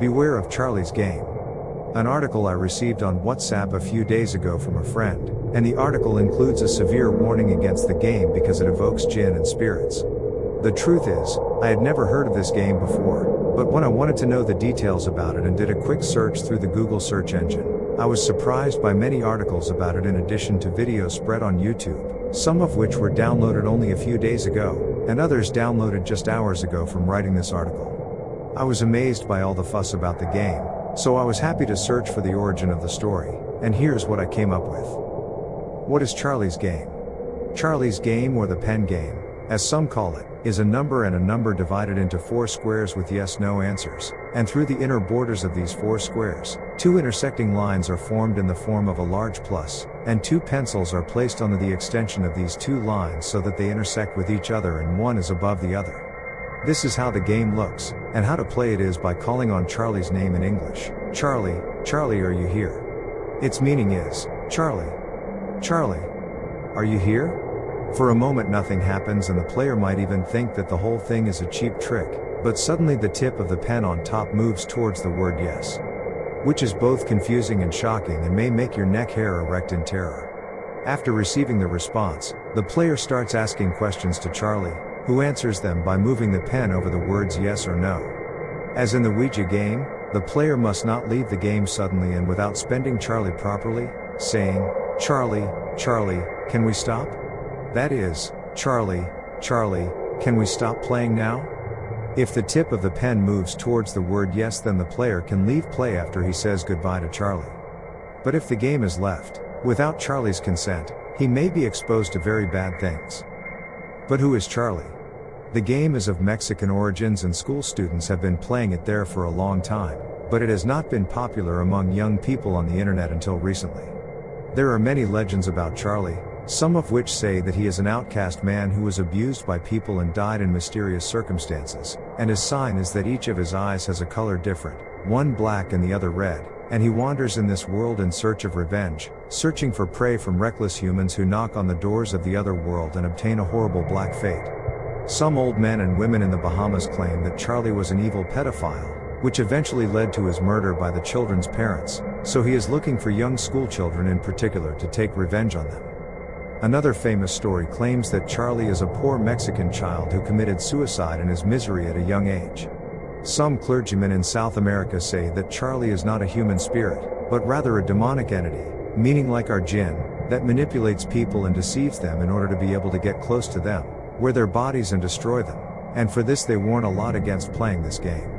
Beware of Charlie's Game. An article I received on WhatsApp a few days ago from a friend, and the article includes a severe warning against the game because it evokes jinn and spirits. The truth is, I had never heard of this game before, but when I wanted to know the details about it and did a quick search through the Google search engine, I was surprised by many articles about it in addition to videos spread on YouTube, some of which were downloaded only a few days ago, and others downloaded just hours ago from writing this article. I was amazed by all the fuss about the game, so I was happy to search for the origin of the story, and here's what I came up with. What is Charlie's Game? Charlie's Game or the pen game, as some call it, is a number and a number divided into four squares with yes no answers, and through the inner borders of these four squares, two intersecting lines are formed in the form of a large plus, and two pencils are placed on the extension of these two lines so that they intersect with each other and one is above the other. This is how the game looks, and how to play it is by calling on Charlie's name in English. Charlie, Charlie are you here? Its meaning is, Charlie. Charlie. Are you here? For a moment nothing happens and the player might even think that the whole thing is a cheap trick, but suddenly the tip of the pen on top moves towards the word yes. Which is both confusing and shocking and may make your neck hair erect in terror. After receiving the response, the player starts asking questions to Charlie, who answers them by moving the pen over the words yes or no. As in the Ouija game, the player must not leave the game suddenly and without spending Charlie properly, saying, Charlie, Charlie, can we stop? That is, Charlie, Charlie, can we stop playing now? If the tip of the pen moves towards the word yes, then the player can leave play after he says goodbye to Charlie. But if the game is left, without Charlie's consent, he may be exposed to very bad things. But who is Charlie? The game is of Mexican origins and school students have been playing it there for a long time, but it has not been popular among young people on the internet until recently. There are many legends about Charlie, some of which say that he is an outcast man who was abused by people and died in mysterious circumstances, and his sign is that each of his eyes has a color different, one black and the other red, and he wanders in this world in search of revenge, searching for prey from reckless humans who knock on the doors of the other world and obtain a horrible black fate. Some old men and women in the Bahamas claim that Charlie was an evil pedophile, which eventually led to his murder by the children's parents, so he is looking for young schoolchildren in particular to take revenge on them. Another famous story claims that Charlie is a poor Mexican child who committed suicide in his misery at a young age. Some clergymen in South America say that Charlie is not a human spirit, but rather a demonic entity, meaning like our jinn, that manipulates people and deceives them in order to be able to get close to them, wear their bodies and destroy them, and for this they warn a lot against playing this game.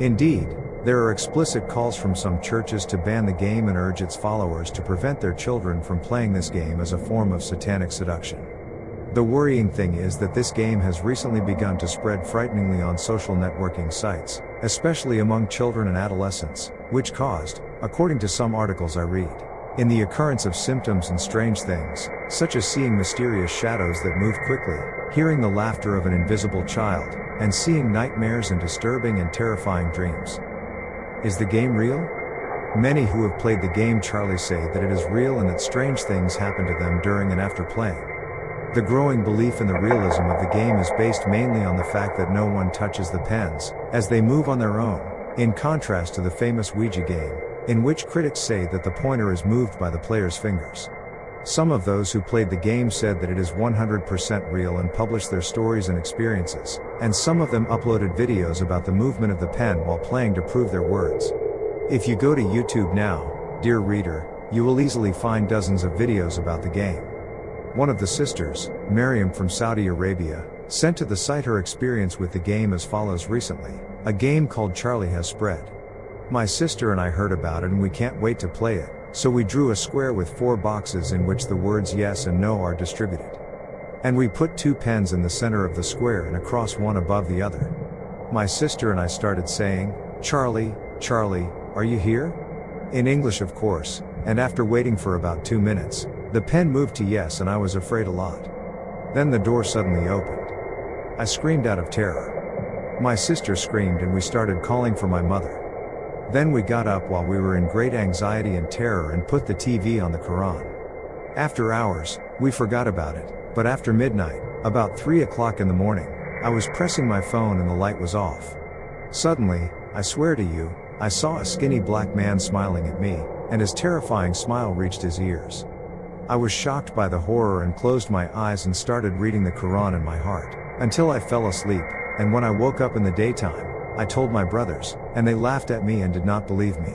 Indeed, there are explicit calls from some churches to ban the game and urge its followers to prevent their children from playing this game as a form of satanic seduction. The worrying thing is that this game has recently begun to spread frighteningly on social networking sites, especially among children and adolescents, which caused, according to some articles I read, in the occurrence of symptoms and strange things, such as seeing mysterious shadows that move quickly, hearing the laughter of an invisible child, and seeing nightmares and disturbing and terrifying dreams. Is the game real? Many who have played the game Charlie say that it is real and that strange things happen to them during and after playing. The growing belief in the realism of the game is based mainly on the fact that no one touches the pens, as they move on their own, in contrast to the famous Ouija game, in which critics say that the pointer is moved by the player's fingers. Some of those who played the game said that it is 100% real and published their stories and experiences, and some of them uploaded videos about the movement of the pen while playing to prove their words. If you go to YouTube now, dear reader, you will easily find dozens of videos about the game. One of the sisters, Miriam from Saudi Arabia, sent to the site her experience with the game as follows recently a game called Charlie Has Spread. My sister and I heard about it and we can't wait to play it. So we drew a square with four boxes in which the words yes and no are distributed. And we put two pens in the center of the square and across one above the other. My sister and I started saying, Charlie, Charlie, are you here? In English, of course, and after waiting for about two minutes, the pen moved to yes and I was afraid a lot. Then the door suddenly opened. I screamed out of terror. My sister screamed and we started calling for my mother. Then we got up while we were in great anxiety and terror and put the TV on the Quran. After hours, we forgot about it, but after midnight, about 3 o'clock in the morning, I was pressing my phone and the light was off. Suddenly, I swear to you, I saw a skinny black man smiling at me, and his terrifying smile reached his ears. I was shocked by the horror and closed my eyes and started reading the Quran in my heart, until I fell asleep, and when I woke up in the daytime, I told my brothers, and they laughed at me and did not believe me.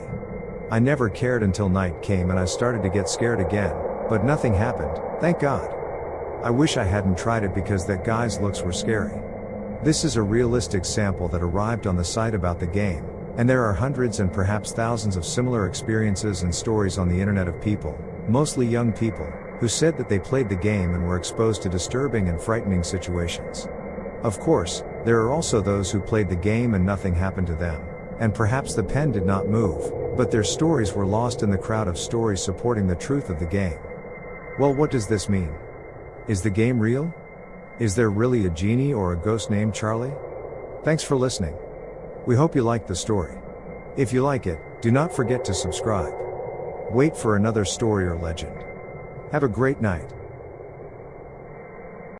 I never cared until night came and I started to get scared again, but nothing happened, thank God. I wish I hadn't tried it because that guy's looks were scary. This is a realistic sample that arrived on the site about the game, and there are hundreds and perhaps thousands of similar experiences and stories on the internet of people, mostly young people, who said that they played the game and were exposed to disturbing and frightening situations. Of course, there are also those who played the game and nothing happened to them, and perhaps the pen did not move, but their stories were lost in the crowd of stories supporting the truth of the game. Well, what does this mean? Is the game real? Is there really a genie or a ghost named Charlie? Thanks for listening. We hope you liked the story. If you like it, do not forget to subscribe. Wait for another story or legend. Have a great night.